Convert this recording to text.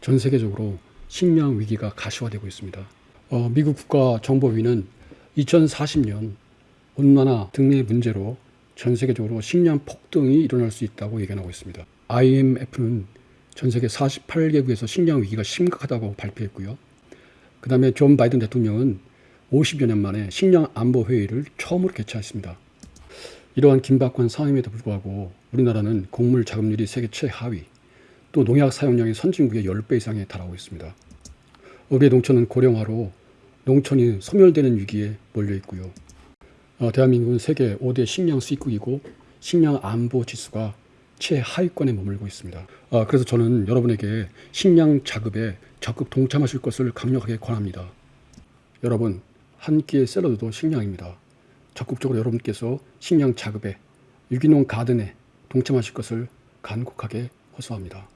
전 세계적으로 식량 위기가 가시화되고 있습니다. 어, 미국 국가정보위는 2040년 온난화 등의 문제로 전 세계적으로 식량 폭등이 일어날 수 있다고 예견하고 있습니다. IMF는 전 세계 48개국에서 식량 위기가 심각하다고 발표했고요. 그 다음에 조 바이든 대통령은 50여 년 만에 식량 안보 회의를 처음으로 개최했습니다. 이러한 긴박한 상황임에도 불구하고 우리나라는 곡물 자급률이 세계 최하위, 또 농약 사용량이 선진국의 10배 이상에 달하고 있습니다. 우리의 농촌은 고령화로 농촌이 소멸되는 위기에 몰려 있고요. 어, 대한민국은 세계 5대 식량 수입국이고 식량 안보 지수가 최하위권에 머물고 있습니다. 아, 그래서 저는 여러분에게 식량 자급에 적극 동참하실 것을 강력하게 권합니다. 여러분, 한 끼의 샐러드도 식량입니다. 적극적으로 여러분께서 식량 자급에 유기농 가든에 동참하실 것을 간곡하게 호소합니다.